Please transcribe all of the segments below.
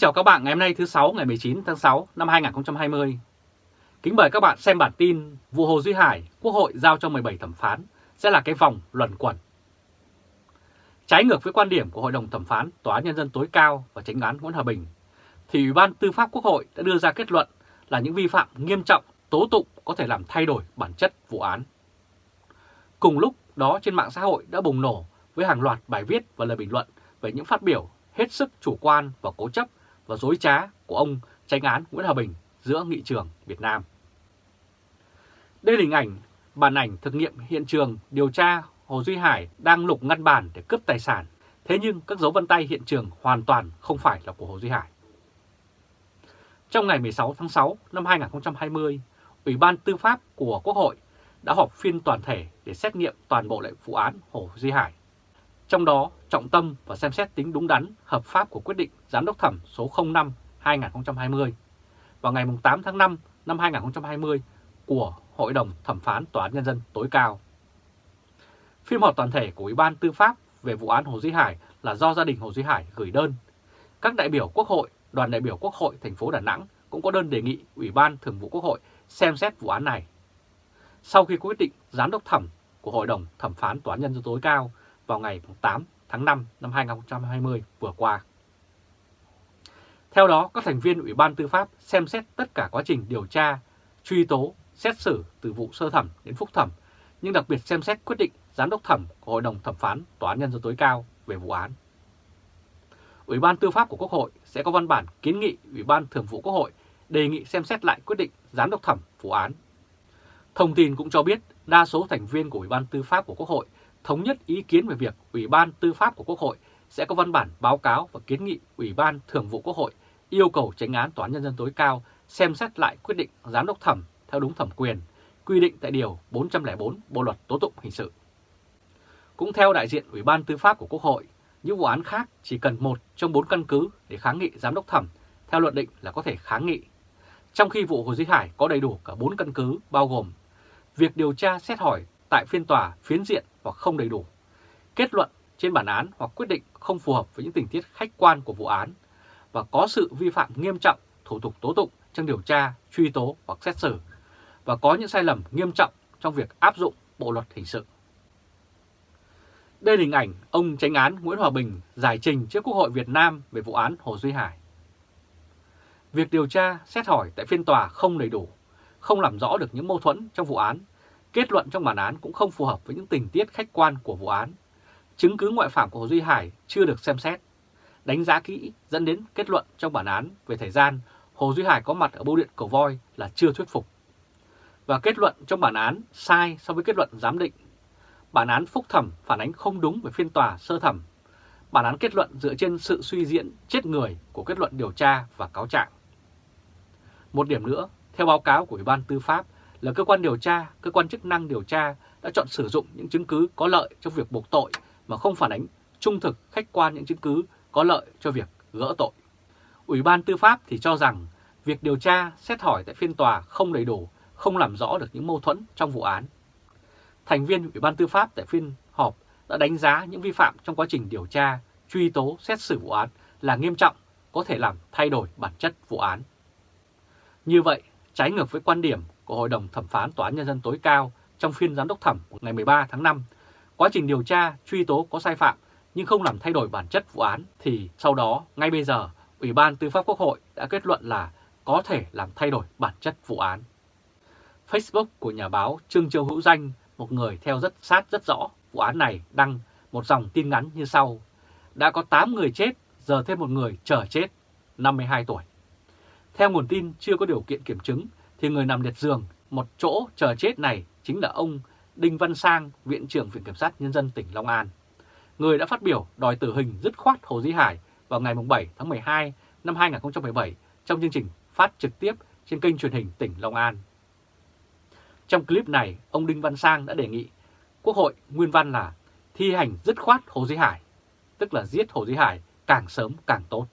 chào các bạn ngày hôm nay thứ 6 ngày 19 tháng 6 năm 2020. Kính mời các bạn xem bản tin vụ Hồ Duy Hải, Quốc hội giao cho 17 thẩm phán sẽ là cái vòng luẩn quẩn. Trái ngược với quan điểm của Hội đồng thẩm phán Tòa án Nhân dân tối cao và tránh án Nguyễn Hòa Bình, thì Ủy ban Tư pháp Quốc hội đã đưa ra kết luận là những vi phạm nghiêm trọng tố tụng có thể làm thay đổi bản chất vụ án. Cùng lúc đó trên mạng xã hội đã bùng nổ với hàng loạt bài viết và lời bình luận về những phát biểu hết sức chủ quan và cố chấp và dối trá của ông tranh án Nguyễn Hòa Bình giữa nghị trường Việt Nam. Đây là hình ảnh bản ảnh thực nghiệm hiện trường điều tra Hồ Duy Hải đang lục ngăn bàn để cướp tài sản, thế nhưng các dấu vân tay hiện trường hoàn toàn không phải là của Hồ Duy Hải. Trong ngày 16 tháng 6 năm 2020, Ủy ban Tư pháp của Quốc hội đã họp phiên toàn thể để xét nghiệm toàn bộ lại vụ án Hồ Duy Hải. Trong đó, trọng tâm và xem xét tính đúng đắn, hợp pháp của quyết định Giám đốc thẩm số 05-2020 vào ngày 8 tháng 5 năm 2020 của Hội đồng Thẩm phán Tòa án Nhân dân tối cao. Phiên họp toàn thể của Ủy ban Tư pháp về vụ án Hồ Duy Hải là do gia đình Hồ Duy Hải gửi đơn. Các đại biểu Quốc hội, đoàn đại biểu Quốc hội thành phố Đà Nẵng cũng có đơn đề nghị Ủy ban Thường vụ Quốc hội xem xét vụ án này. Sau khi quyết định giám đốc thẩm của Hội đồng Thẩm phán Tòa án Nhân dân tối cao vào ngày 8 tháng 5 năm 2020 vừa qua. Theo đó, các thành viên Ủy ban Tư pháp xem xét tất cả quá trình điều tra, truy tố, xét xử từ vụ sơ thẩm đến phúc thẩm, nhưng đặc biệt xem xét quyết định giám đốc thẩm của Hội đồng Thẩm phán Tòa án Nhân dân tối cao về vụ án. Ủy ban Tư pháp của Quốc hội sẽ có văn bản kiến nghị Ủy ban Thường vụ Quốc hội đề nghị xem xét lại quyết định giám đốc thẩm vụ án. Thông tin cũng cho biết đa số thành viên của Ủy ban Tư pháp của Quốc hội thống nhất ý kiến về việc Ủy ban Tư pháp của Quốc hội sẽ có văn bản báo cáo và kiến nghị Ủy ban Thường vụ Quốc hội yêu cầu tránh án Tòa án Nhân dân tối cao xem xét lại quyết định giám đốc thẩm theo đúng thẩm quyền, quy định tại Điều 404 Bộ Luật Tố tụng Hình sự. Cũng theo đại diện Ủy ban Tư pháp của Quốc hội, những vụ án khác chỉ cần một trong bốn căn cứ để kháng nghị giám đốc thẩm theo luật định là có thể kháng nghị. Trong khi vụ Hồ Duy Hải có đầy đủ cả bốn căn cứ bao gồm việc điều tra xét hỏi tại phiên tòa phiến diện hoặc không đầy đủ, kết luận trên bản án hoặc quyết định không phù hợp với những tình tiết khách quan của vụ án và có sự vi phạm nghiêm trọng thủ tục tố tụng trong điều tra, truy tố hoặc xét xử và có những sai lầm nghiêm trọng trong việc áp dụng bộ luật hình sự. Đây là hình ảnh ông tránh án Nguyễn Hòa Bình giải trình trước Quốc hội Việt Nam về vụ án Hồ Duy Hải. Việc điều tra, xét hỏi tại phiên tòa không đầy đủ, không làm rõ được những mâu thuẫn trong vụ án Kết luận trong bản án cũng không phù hợp với những tình tiết khách quan của vụ án. Chứng cứ ngoại phạm của Hồ Duy Hải chưa được xem xét. Đánh giá kỹ dẫn đến kết luận trong bản án về thời gian Hồ Duy Hải có mặt ở bưu điện Cầu Voi là chưa thuyết phục. Và kết luận trong bản án sai so với kết luận giám định. Bản án phúc thẩm phản ánh không đúng về phiên tòa sơ thẩm. Bản án kết luận dựa trên sự suy diễn chết người của kết luận điều tra và cáo trạng. Một điểm nữa, theo báo cáo của Ủy ban Tư pháp, là cơ quan điều tra, cơ quan chức năng điều tra đã chọn sử dụng những chứng cứ có lợi trong việc buộc tội mà không phản ánh trung thực khách quan những chứng cứ có lợi cho việc gỡ tội. Ủy ban Tư pháp thì cho rằng việc điều tra, xét hỏi tại phiên tòa không đầy đủ, không làm rõ được những mâu thuẫn trong vụ án. Thành viên Ủy ban Tư pháp tại phiên họp đã đánh giá những vi phạm trong quá trình điều tra, truy tố, xét xử vụ án là nghiêm trọng, có thể làm thay đổi bản chất vụ án. Như vậy, trái ngược với quan điểm của Hội đồng Thẩm phán Tòa án Nhân dân tối cao trong phiên giám đốc thẩm ngày 13 tháng 5, quá trình điều tra, truy tố có sai phạm nhưng không làm thay đổi bản chất vụ án thì sau đó, ngay bây giờ, Ủy ban Tư pháp Quốc hội đã kết luận là có thể làm thay đổi bản chất vụ án. Facebook của nhà báo Trương Châu Hữu Danh, một người theo rất sát rất rõ vụ án này đăng một dòng tin ngắn như sau. Đã có 8 người chết, giờ thêm một người chờ chết, 52 tuổi. Theo nguồn tin chưa có điều kiện kiểm chứng thì người nằm liệt giường một chỗ chờ chết này chính là ông Đinh Văn Sang, Viện trưởng Viện Kiểm sát Nhân dân tỉnh Long An. Người đã phát biểu đòi tử hình dứt khoát Hồ Dĩ Hải vào ngày 7 tháng 12 năm 2017 trong chương trình phát trực tiếp trên kênh truyền hình tỉnh Long An. Trong clip này, ông Đinh Văn Sang đã đề nghị Quốc hội nguyên văn là thi hành dứt khoát Hồ Dĩ Hải, tức là giết Hồ Dĩ Hải càng sớm càng tốt.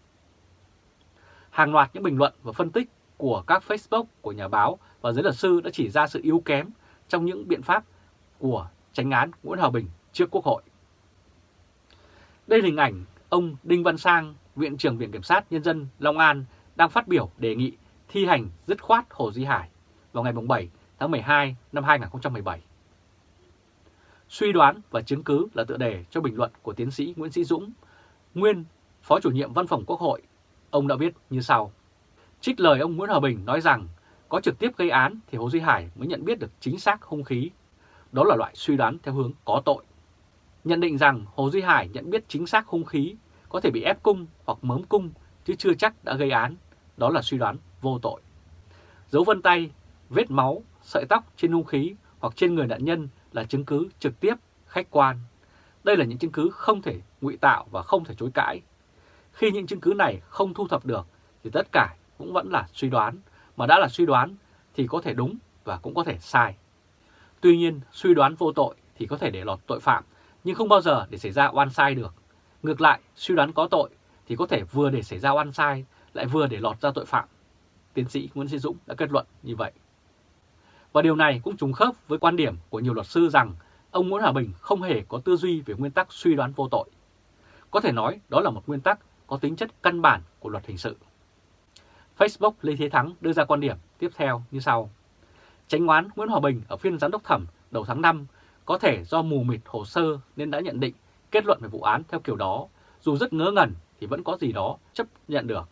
Hàng loạt những bình luận và phân tích của các Facebook của nhà báo và giới luật sư đã chỉ ra sự yếu kém trong những biện pháp của tránh án Nguyễn Hòa Bình trước Quốc hội. Đây là hình ảnh ông Đinh Văn Sang, Viện trưởng Viện Kiểm sát Nhân dân Long An đang phát biểu đề nghị thi hành dứt khoát Hồ Duy Hải vào ngày 7 tháng 12 năm 2017. Suy đoán và chứng cứ là tựa đề cho bình luận của tiến sĩ Nguyễn Sĩ Dũng, nguyên Phó chủ nhiệm Văn phòng Quốc hội. Ông đã viết như sau. Trích lời ông Nguyễn Hòa Bình nói rằng có trực tiếp gây án thì Hồ Duy Hải mới nhận biết được chính xác hung khí. Đó là loại suy đoán theo hướng có tội. Nhận định rằng Hồ Duy Hải nhận biết chính xác hung khí có thể bị ép cung hoặc mớm cung chứ chưa chắc đã gây án. Đó là suy đoán vô tội. Dấu vân tay, vết máu, sợi tóc trên hung khí hoặc trên người nạn nhân là chứng cứ trực tiếp, khách quan. Đây là những chứng cứ không thể ngụy tạo và không thể chối cãi. Khi những chứng cứ này không thu thập được thì tất cả cũng vẫn là suy đoán, mà đã là suy đoán thì có thể đúng và cũng có thể sai. Tuy nhiên, suy đoán vô tội thì có thể để lọt tội phạm, nhưng không bao giờ để xảy ra oan sai được. Ngược lại, suy đoán có tội thì có thể vừa để xảy ra oan sai, lại vừa để lọt ra tội phạm. Tiến sĩ Nguyễn Sĩ Dũng đã kết luận như vậy. Và điều này cũng trùng khớp với quan điểm của nhiều luật sư rằng ông Nguyễn Hòa Bình không hề có tư duy về nguyên tắc suy đoán vô tội. Có thể nói đó là một nguyên tắc có tính chất căn bản của luật hình sự. Facebook Lê Thế Thắng đưa ra quan điểm tiếp theo như sau. Tránh oán Nguyễn Hòa Bình ở phiên giám đốc thẩm đầu tháng 5 có thể do mù mịt hồ sơ nên đã nhận định kết luận về vụ án theo kiểu đó, dù rất ngớ ngẩn thì vẫn có gì đó chấp nhận được.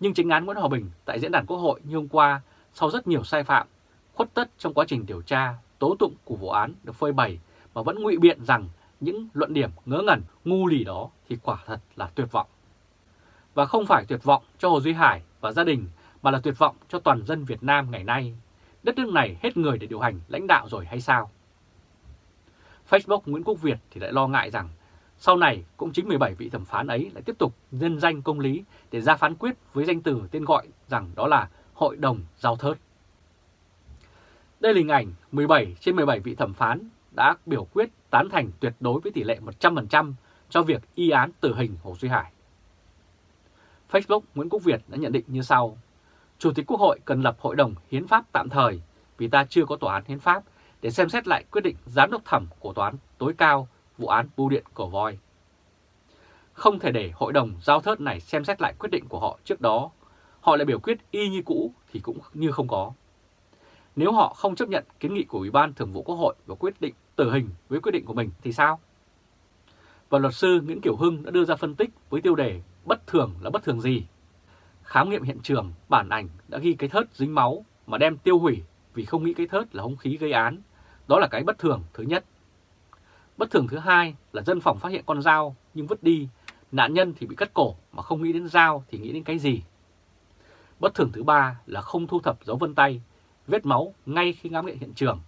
Nhưng chính án Nguyễn Hòa Bình tại diễn đàn Quốc hội như hôm qua, sau rất nhiều sai phạm, khuất tất trong quá trình điều tra, tố tụng của vụ án được phơi bày mà vẫn ngụy biện rằng những luận điểm ngớ ngẩn, ngu lì đó thì quả thật là tuyệt vọng. Và không phải tuyệt vọng cho Hồ Duy Hải và gia đình mà là tuyệt vọng cho toàn dân Việt Nam ngày nay. Đất nước này hết người để điều hành lãnh đạo rồi hay sao? Facebook Nguyễn Quốc Việt thì lại lo ngại rằng sau này cũng chính 17 vị thẩm phán ấy lại tiếp tục nhân danh công lý để ra phán quyết với danh từ tên gọi rằng đó là Hội đồng Giao Thớt. Đây là hình ảnh 17 trên 17 vị thẩm phán đã biểu quyết tán thành tuyệt đối với tỷ lệ 100% cho việc y án tử hình Hồ Duy Hải. Facebook Nguyễn Quốc Việt đã nhận định như sau. Chủ tịch Quốc hội cần lập hội đồng hiến pháp tạm thời vì ta chưa có tòa án hiến pháp để xem xét lại quyết định giám đốc thẩm của tòa án tối cao vụ án bưu điện cổ voi. Không thể để hội đồng giao thớt này xem xét lại quyết định của họ trước đó, họ lại biểu quyết y như cũ thì cũng như không có. Nếu họ không chấp nhận kiến nghị của Ủy ban Thường vụ Quốc hội và quyết định tử hình với quyết định của mình thì sao? Và luật sư Nguyễn Kiểu Hưng đã đưa ra phân tích với tiêu đề bất thường là bất thường gì? Khám nghiệm hiện trường, bản ảnh đã ghi cái thớt dính máu mà đem tiêu hủy vì không nghĩ cái thớt là hung khí gây án. Đó là cái bất thường thứ nhất. Bất thường thứ hai là dân phòng phát hiện con dao nhưng vứt đi, nạn nhân thì bị cắt cổ mà không nghĩ đến dao thì nghĩ đến cái gì. Bất thường thứ ba là không thu thập dấu vân tay, vết máu ngay khi khám nghiệm hiện trường.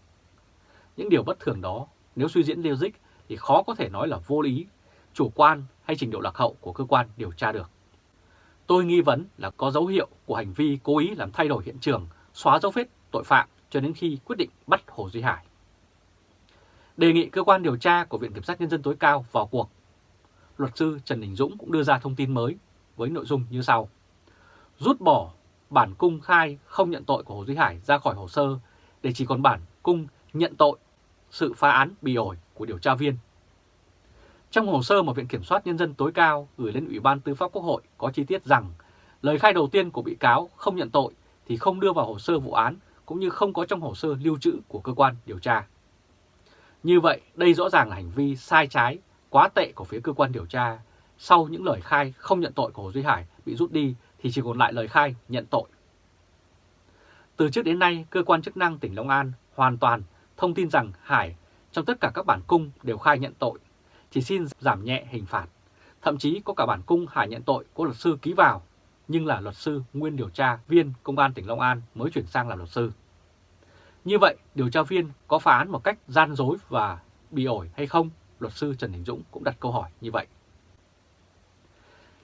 Những điều bất thường đó, nếu suy diễn logic thì khó có thể nói là vô lý, chủ quan hay trình độ lạc hậu của cơ quan điều tra được. Tôi nghi vấn là có dấu hiệu của hành vi cố ý làm thay đổi hiện trường, xóa dấu vết tội phạm cho đến khi quyết định bắt Hồ Duy Hải. Đề nghị cơ quan điều tra của Viện Kiểm sát Nhân dân tối cao vào cuộc. Luật sư Trần Đình Dũng cũng đưa ra thông tin mới với nội dung như sau. Rút bỏ bản cung khai không nhận tội của Hồ Duy Hải ra khỏi hồ sơ để chỉ còn bản cung nhận tội sự phá án bị ổi của điều tra viên. Trong hồ sơ mà Viện Kiểm soát Nhân dân tối cao gửi lên Ủy ban Tư pháp Quốc hội có chi tiết rằng lời khai đầu tiên của bị cáo không nhận tội thì không đưa vào hồ sơ vụ án cũng như không có trong hồ sơ lưu trữ của cơ quan điều tra. Như vậy, đây rõ ràng là hành vi sai trái, quá tệ của phía cơ quan điều tra. Sau những lời khai không nhận tội của Hồ Duy Hải bị rút đi thì chỉ còn lại lời khai nhận tội. Từ trước đến nay, cơ quan chức năng tỉnh Long An hoàn toàn thông tin rằng Hải trong tất cả các bản cung đều khai nhận tội, chỉ xin giảm nhẹ hình phạt. Thậm chí có cả bản cung Hải nhận tội của luật sư ký vào, nhưng là luật sư nguyên điều tra viên công an tỉnh Long An mới chuyển sang làm luật sư. Như vậy, điều tra viên có phá án một cách gian dối và bị ổi hay không? Luật sư Trần Đình Dũng cũng đặt câu hỏi như vậy.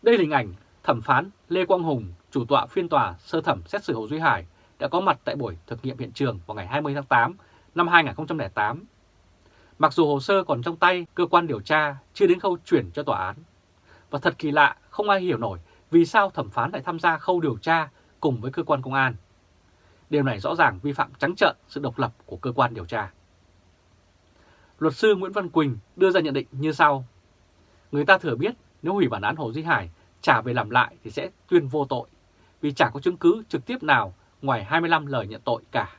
Đây là hình ảnh thẩm phán Lê Quang Hùng, chủ tọa phiên tòa sơ thẩm xét xử Hồ Duy Hải đã có mặt tại buổi thực nghiệm hiện trường vào ngày 20 tháng 8 năm 2008. Mặc dù hồ sơ còn trong tay cơ quan điều tra chưa đến khâu chuyển cho tòa án. Và thật kỳ lạ, không ai hiểu nổi vì sao thẩm phán lại tham gia khâu điều tra cùng với cơ quan công an. Điều này rõ ràng vi phạm trắng trợn sự độc lập của cơ quan điều tra. Luật sư Nguyễn Văn Quỳnh đưa ra nhận định như sau. Người ta thừa biết nếu hủy bản án Hồ Duy Hải trả về làm lại thì sẽ tuyên vô tội, vì chả có chứng cứ trực tiếp nào ngoài 25 lời nhận tội cả.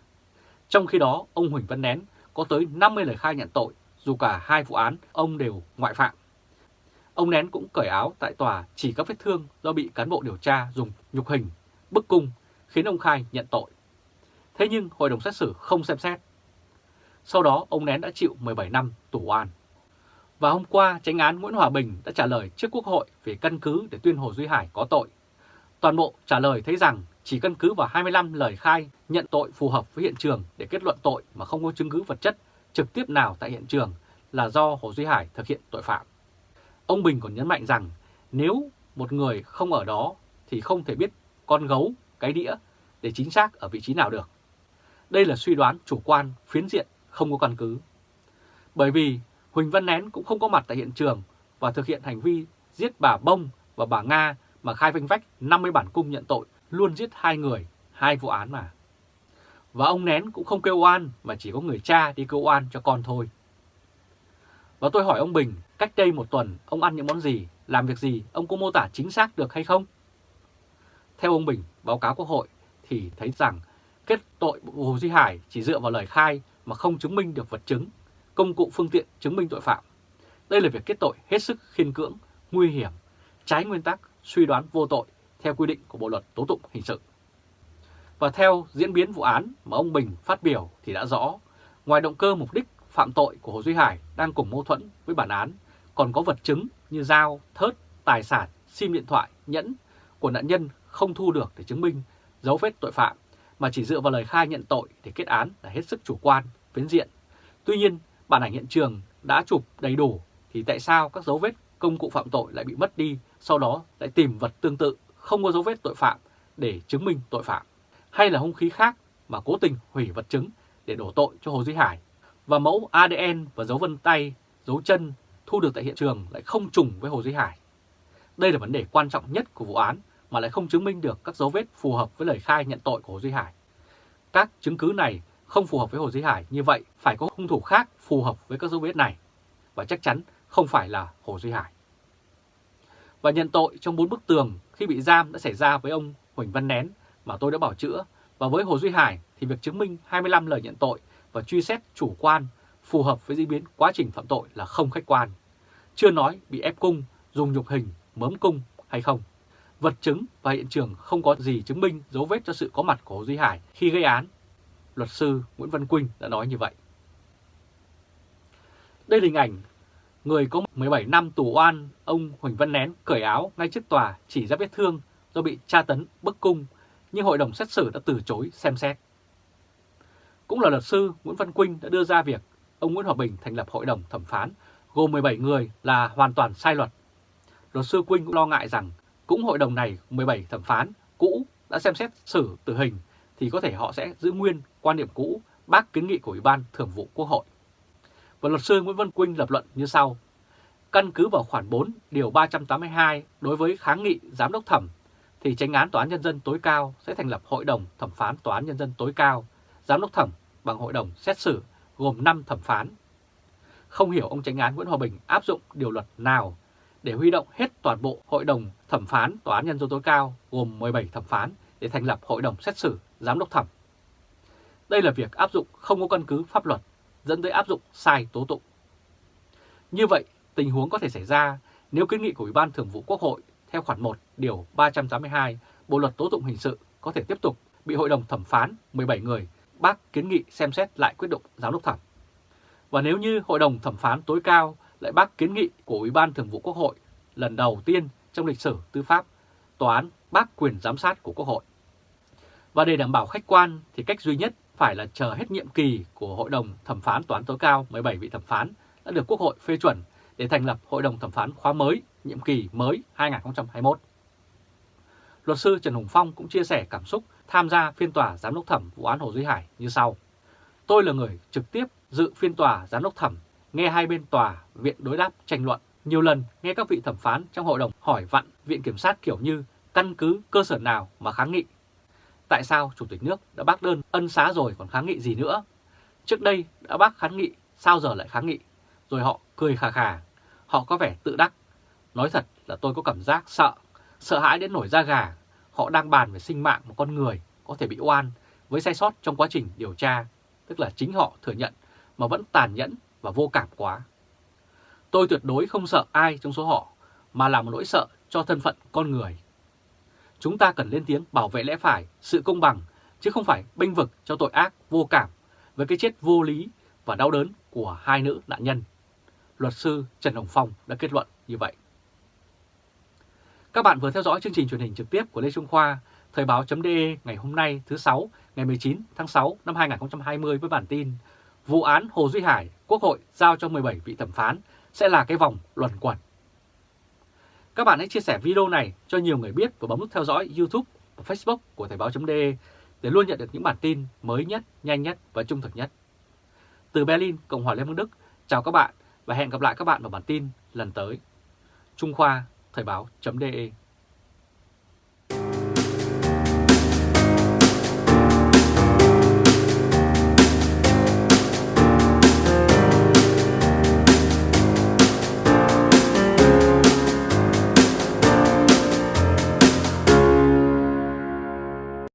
Trong khi đó, ông Huỳnh Văn Nén có tới 50 lời khai nhận tội, dù cả hai vụ án ông đều ngoại phạm. Ông Nén cũng cởi áo tại tòa chỉ các vết thương do bị cán bộ điều tra dùng nhục hình, bức cung, khiến ông khai nhận tội. Thế nhưng hội đồng xét xử không xem xét. Sau đó ông Nén đã chịu 17 năm tù oan. Và hôm qua, tranh án Nguyễn Hòa Bình đã trả lời trước Quốc hội về căn cứ để tuyên Hồ Duy Hải có tội. Toàn bộ trả lời thấy rằng chỉ căn cứ vào 25 lời khai nhận tội phù hợp với hiện trường để kết luận tội mà không có chứng cứ vật chất trực tiếp nào tại hiện trường là do Hồ Duy Hải thực hiện tội phạm. Ông Bình còn nhấn mạnh rằng nếu một người không ở đó thì không thể biết con gấu, cái đĩa để chính xác ở vị trí nào được. Đây là suy đoán chủ quan, phiến diện, không có căn cứ. Bởi vì Huỳnh Văn Nén cũng không có mặt tại hiện trường và thực hiện hành vi giết bà Bông và bà Nga mà khai vinh vách 50 bản cung nhận tội luôn giết hai người, hai vụ án mà. Và ông Nén cũng không kêu oan mà chỉ có người cha đi kêu oan cho con thôi. Và tôi hỏi ông Bình, cách đây một tuần ông ăn những món gì, làm việc gì, ông có mô tả chính xác được hay không? Theo ông Bình, báo cáo Quốc hội thì thấy rằng kết tội Hồ Duy Hải chỉ dựa vào lời khai mà không chứng minh được vật chứng, công cụ phương tiện chứng minh tội phạm. Đây là việc kết tội hết sức khiên cưỡng, nguy hiểm, trái nguyên tắc, suy đoán vô tội theo quy định của Bộ Luật Tố Tụng Hình sự. Và theo diễn biến vụ án mà ông Bình phát biểu thì đã rõ, ngoài động cơ mục đích phạm tội của Hồ Duy Hải đang cùng mâu thuẫn với bản án, còn có vật chứng như dao, thớt, tài sản, sim điện thoại, nhẫn của nạn nhân không thu được để chứng minh dấu vết tội phạm, mà chỉ dựa vào lời khai nhận tội để kết án là hết sức chủ quan, phiến diện. Tuy nhiên, bản ảnh hiện trường đã chụp đầy đủ thì tại sao các dấu vết công cụ phạm tội lại bị mất đi, sau đó lại tìm vật tương tự không có dấu vết tội phạm để chứng minh tội phạm, hay là hung khí khác mà cố tình hủy vật chứng để đổ tội cho Hồ Duy Hải, và mẫu ADN và dấu vân tay, dấu chân thu được tại hiện trường lại không trùng với Hồ Duy Hải. Đây là vấn đề quan trọng nhất của vụ án mà lại không chứng minh được các dấu vết phù hợp với lời khai nhận tội của Hồ Duy Hải. Các chứng cứ này không phù hợp với Hồ Duy Hải, như vậy phải có hung thủ khác phù hợp với các dấu vết này, và chắc chắn không phải là Hồ Duy Hải. Và nhận tội trong bốn bức tường khi bị giam đã xảy ra với ông Huỳnh Văn Nén mà tôi đã bảo chữa, và với Hồ Duy Hải thì việc chứng minh 25 lời nhận tội và truy xét chủ quan phù hợp với diễn biến quá trình phạm tội là không khách quan. Chưa nói bị ép cung, dùng nhục hình, mớm cung hay không. Vật chứng và hiện trường không có gì chứng minh dấu vết cho sự có mặt của Hồ Duy Hải khi gây án. Luật sư Nguyễn Văn Quynh đã nói như vậy. Đây là hình ảnh người có 17 năm tù oan, ông Huỳnh Văn Nén cởi áo ngay trước tòa chỉ ra vết thương do bị tra tấn bức cung, nhưng hội đồng xét xử đã từ chối xem xét. Cũng là luật sư Nguyễn Văn Quynh đã đưa ra việc ông Nguyễn Hòa Bình thành lập hội đồng thẩm phán gồm 17 người là hoàn toàn sai luật. Luật sư Quynh cũng lo ngại rằng cũng hội đồng này 17 thẩm phán cũ đã xem xét xử tử hình thì có thể họ sẽ giữ nguyên quan điểm cũ bác kiến nghị của Ủy ban Thường vụ Quốc hội. Và luật sư Nguyễn Văn Quynh lập luận như sau. Căn cứ vào khoản 4 điều 382 đối với kháng nghị giám đốc thẩm thì tranh án Tòa án Nhân dân tối cao sẽ thành lập Hội đồng thẩm phán Tòa án Nhân dân tối cao, giám đốc thẩm bằng hội đồng xét xử gồm 5 thẩm phán. Không hiểu ông tranh án Nguyễn Hòa Bình áp dụng điều luật nào để huy động hết toàn bộ Hội đồng thẩm phán Tòa án Nhân dân tối cao gồm 17 thẩm phán để thành lập Hội đồng xét xử giám đốc thẩm. Đây là việc áp dụng không có căn cứ pháp luật, dẫn tới áp dụng sai tố tụng. Như vậy, tình huống có thể xảy ra nếu kiến nghị của Ủy ban Thường vụ Quốc hội theo khoản 1 điều 382 Bộ luật tố tụng hình sự có thể tiếp tục bị Hội đồng thẩm phán 17 người bác kiến nghị xem xét lại quyết định giám đốc thẩm. Và nếu như Hội đồng thẩm phán tối cao lại bác kiến nghị của Ủy ban Thường vụ Quốc hội lần đầu tiên trong lịch sử tư pháp, tòa án bác quyền giám sát của Quốc hội. Và để đảm bảo khách quan thì cách duy nhất phải là chờ hết nhiệm kỳ của Hội đồng thẩm phán toán tối cao 17 vị thẩm phán đã được Quốc hội phê chuẩn để thành lập Hội đồng thẩm phán khóa mới, nhiệm kỳ mới 2021. Luật sư Trần Hùng Phong cũng chia sẻ cảm xúc tham gia phiên tòa giám đốc thẩm vụ án Hồ Duy Hải như sau. Tôi là người trực tiếp dự phiên tòa giám đốc thẩm, nghe hai bên tòa, viện đối đáp tranh luận. Nhiều lần nghe các vị thẩm phán trong hội đồng hỏi vặn viện kiểm sát kiểu như căn cứ cơ sở nào mà kháng nghị. Tại sao Chủ tịch nước đã bác đơn ân xá rồi còn kháng nghị gì nữa? Trước đây đã bác kháng nghị, sao giờ lại kháng nghị? Rồi họ cười khà khà, họ có vẻ tự đắc. Nói thật là tôi có cảm giác sợ, sợ hãi đến nổi da gà, họ đang bàn về sinh mạng một con người có thể bị oan với sai sót trong quá trình điều tra, tức là chính họ thừa nhận mà vẫn tàn nhẫn và vô cảm quá. Tôi tuyệt đối không sợ ai trong số họ, mà là một nỗi sợ cho thân phận con người. Chúng ta cần lên tiếng bảo vệ lẽ phải, sự công bằng, chứ không phải bênh vực cho tội ác vô cảm với cái chết vô lý và đau đớn của hai nữ nạn nhân. Luật sư Trần Hồng Phong đã kết luận như vậy. Các bạn vừa theo dõi chương trình truyền hình trực tiếp của Lê Trung Khoa, Thời báo.de ngày hôm nay thứ sáu ngày 19 tháng 6 năm 2020 với bản tin Vụ án Hồ Duy Hải, Quốc hội giao cho 17 vị thẩm phán sẽ là cái vòng luẩn quẩn. Các bạn hãy chia sẻ video này cho nhiều người biết và bấm nút theo dõi YouTube và Facebook của Thời báo.de để luôn nhận được những bản tin mới nhất, nhanh nhất và trung thực nhất. Từ Berlin, Cộng hòa Liên bang Đức, chào các bạn và hẹn gặp lại các bạn vào bản tin lần tới. Trung Khoa, Thời báo.de